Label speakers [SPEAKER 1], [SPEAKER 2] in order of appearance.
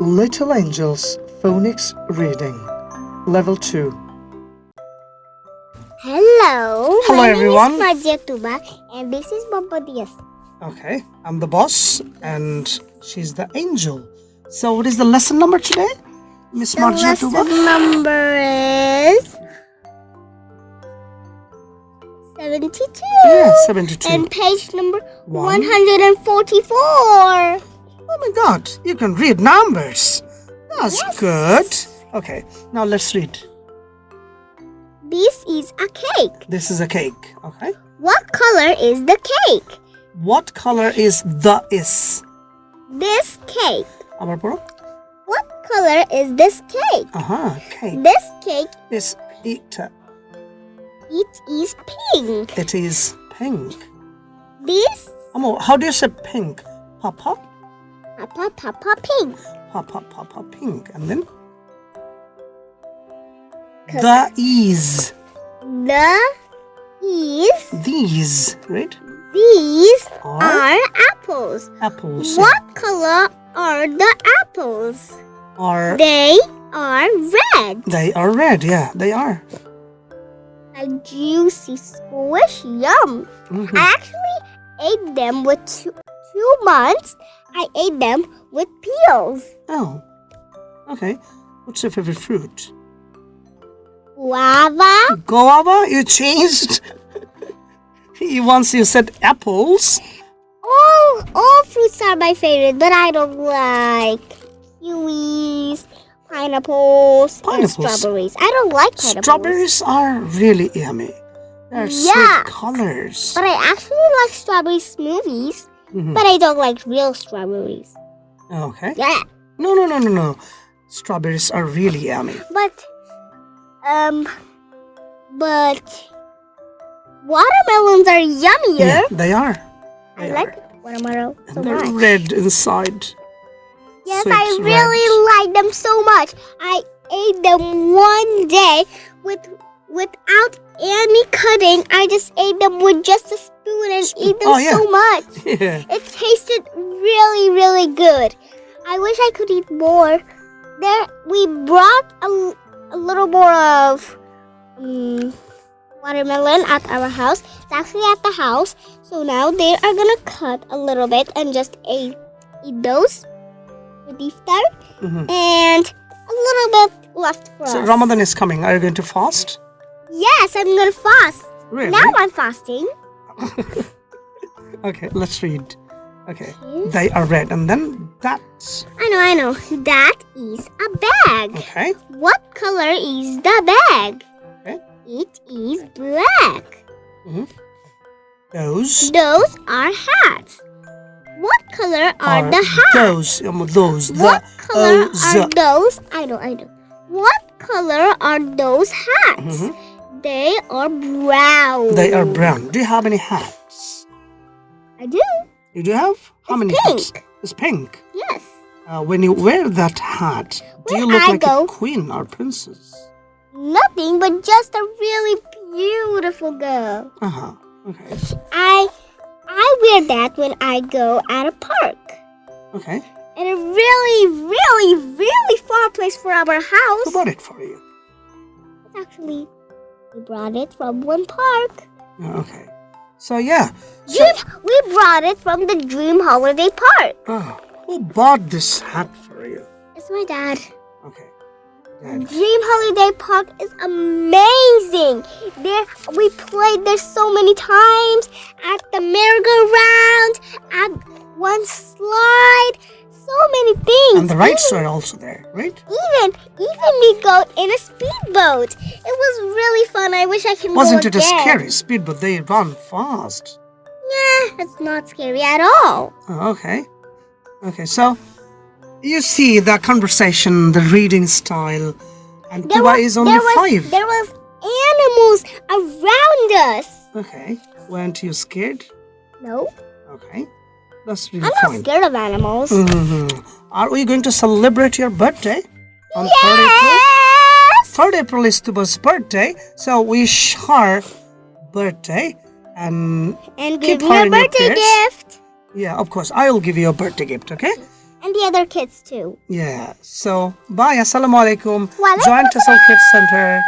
[SPEAKER 1] Little Angels Phonics Reading Level 2
[SPEAKER 2] Hello,
[SPEAKER 1] Hello
[SPEAKER 2] my
[SPEAKER 1] everyone.
[SPEAKER 2] name is Tuba and this is Bobbadias.
[SPEAKER 1] Okay, I'm the boss and she's the angel. So what is the lesson number today, Miss
[SPEAKER 2] Marzia
[SPEAKER 1] Tuba?
[SPEAKER 2] lesson number is 72.
[SPEAKER 1] Yeah, 72.
[SPEAKER 2] And page number
[SPEAKER 1] One. 144 my god, you can read numbers. That's
[SPEAKER 2] Yes.
[SPEAKER 1] good. Okay, now let's read.
[SPEAKER 2] This is a cake.
[SPEAKER 1] This is a cake. Okay.
[SPEAKER 2] What color is the cake?
[SPEAKER 1] What color is the is?
[SPEAKER 2] This cake.
[SPEAKER 1] আবার পড়ো
[SPEAKER 2] What color is this cake?
[SPEAKER 1] Aha, cake
[SPEAKER 2] This cake,
[SPEAKER 1] is it.
[SPEAKER 2] it is pink.
[SPEAKER 1] It is pink.
[SPEAKER 2] This
[SPEAKER 1] Amo, how do you say pink? Papa,
[SPEAKER 2] Papa papa pink.
[SPEAKER 1] papa, papa, pink, and then the is
[SPEAKER 2] The is
[SPEAKER 1] these, right?
[SPEAKER 2] these
[SPEAKER 1] Are
[SPEAKER 2] are apples.
[SPEAKER 1] apples.
[SPEAKER 2] What color are the apples?
[SPEAKER 1] Are
[SPEAKER 2] They are red.
[SPEAKER 1] they are red? Yeah, they are.
[SPEAKER 2] A juicy squish yum.
[SPEAKER 1] Mhm.
[SPEAKER 2] I actually ate them with two, two months. I ate them with peels.
[SPEAKER 1] Oh, okay. What's your favorite fruit?
[SPEAKER 2] Guava.
[SPEAKER 1] Guava? You changed. you once you said apples.
[SPEAKER 2] All all fruits are my favorite, but I don't like kiwis, pineapples, and strawberries. I don't like pineapples.
[SPEAKER 1] Strawberries are really yummy. They're
[SPEAKER 2] Yeah.
[SPEAKER 1] sweet colors.
[SPEAKER 2] But I actually like strawberry smoothies,
[SPEAKER 1] Mhm.
[SPEAKER 2] but I don't like real strawberries.
[SPEAKER 1] Okay.
[SPEAKER 2] Yeah.
[SPEAKER 1] No, no, no, no, no. Strawberries are really yummy.
[SPEAKER 2] But um but watermelons are yummier.
[SPEAKER 1] Yeah, they are.
[SPEAKER 2] I
[SPEAKER 1] They
[SPEAKER 2] like
[SPEAKER 1] are.
[SPEAKER 2] watermelon so
[SPEAKER 1] And they're
[SPEAKER 2] much.
[SPEAKER 1] red inside.
[SPEAKER 2] Yes,
[SPEAKER 1] Sweet
[SPEAKER 2] I
[SPEAKER 1] red.
[SPEAKER 2] really like them so much. I ate them one day with without any cutting. I just ate them with just a spoon and
[SPEAKER 1] Spoon.
[SPEAKER 2] eat them
[SPEAKER 1] Oh, yeah.
[SPEAKER 2] so much.
[SPEAKER 1] Yeah.
[SPEAKER 2] It tasted really, really good. I wish I could eat more. There, we brought a, a little more of um, watermelon at our house. It's actually at the house. So now they are gonna cut a little bit and just eat, eat those with iftar
[SPEAKER 1] Mhm.
[SPEAKER 2] and a little bit left for
[SPEAKER 1] So
[SPEAKER 2] us.
[SPEAKER 1] Ramadan is coming. Are you going to fast?
[SPEAKER 2] Yes, I'm gonna fast.
[SPEAKER 1] Really?
[SPEAKER 2] Now I'm fasting.
[SPEAKER 1] Okay, let's read. Okay. They are red. And then that's
[SPEAKER 2] I know, I know. That is a bag.
[SPEAKER 1] okay.
[SPEAKER 2] What color is the bag?
[SPEAKER 1] Okay.
[SPEAKER 2] It is black.
[SPEAKER 1] Those
[SPEAKER 2] Those are hats. What color are,
[SPEAKER 1] are
[SPEAKER 2] the hats?
[SPEAKER 1] those. Um, those.
[SPEAKER 2] What
[SPEAKER 1] the
[SPEAKER 2] color
[SPEAKER 1] those.
[SPEAKER 2] are those? I know, I know. What color are those hats?
[SPEAKER 1] Mhm.
[SPEAKER 2] They are brown.
[SPEAKER 1] They are brown. Do you have any hats?
[SPEAKER 2] I do.
[SPEAKER 1] You do have? How
[SPEAKER 2] It's
[SPEAKER 1] many
[SPEAKER 2] pink.
[SPEAKER 1] hats? It's pink.
[SPEAKER 2] Yes.
[SPEAKER 1] Uh, when you wear that hat, do
[SPEAKER 2] When
[SPEAKER 1] you look
[SPEAKER 2] I
[SPEAKER 1] like
[SPEAKER 2] go-
[SPEAKER 1] a queen or princess?
[SPEAKER 2] Nothing but just a really beautiful girl.
[SPEAKER 1] Uh huh. Okay.
[SPEAKER 2] I I wear that when I go at a park.
[SPEAKER 1] Okay.
[SPEAKER 2] in a really, really, really far place for our
[SPEAKER 1] Who
[SPEAKER 2] house.
[SPEAKER 1] bought it for you?
[SPEAKER 2] It's actually, we brought it from one park.
[SPEAKER 1] Oh, Okay. So yeah. So,
[SPEAKER 2] we brought it from the Dream Holiday Park.
[SPEAKER 1] oh, who bought this hat for you?
[SPEAKER 2] It's my dad.
[SPEAKER 1] Okay. Dad.
[SPEAKER 2] Dream Holiday Park is amazing. There, we played there so many times at the merry-go-round, at one slide, so many things.
[SPEAKER 1] And the rides are also there, right?
[SPEAKER 2] Even, even we go in a speedboat. It was really fun. I wish I could
[SPEAKER 1] Wasn't it a scary speed? But they run fast.
[SPEAKER 2] Nah, it's not scary at all.
[SPEAKER 1] Oh, okay. Okay. So you see the conversation, the reading style, and
[SPEAKER 2] There
[SPEAKER 1] Tuba
[SPEAKER 2] was-
[SPEAKER 1] is only
[SPEAKER 2] there was,
[SPEAKER 1] five.
[SPEAKER 2] There was animals around us.
[SPEAKER 1] Okay. Weren't you scared?
[SPEAKER 2] No,
[SPEAKER 1] Okay. That's really
[SPEAKER 2] I'm not scared of animals.
[SPEAKER 1] Mhm. Are we going to celebrate your birthday on 3rd April?
[SPEAKER 2] Yes.
[SPEAKER 1] 3rd April is Tuba's birthday, so wish her birthday and
[SPEAKER 2] And
[SPEAKER 1] Keep
[SPEAKER 2] give
[SPEAKER 1] her
[SPEAKER 2] a birthday gift.
[SPEAKER 1] yeah, of course, I'll give you a birthday gift, okay?
[SPEAKER 2] And the the other kids too.
[SPEAKER 1] Yeah. So bye. Assalamu alaikum. Join Tassal Kids Center.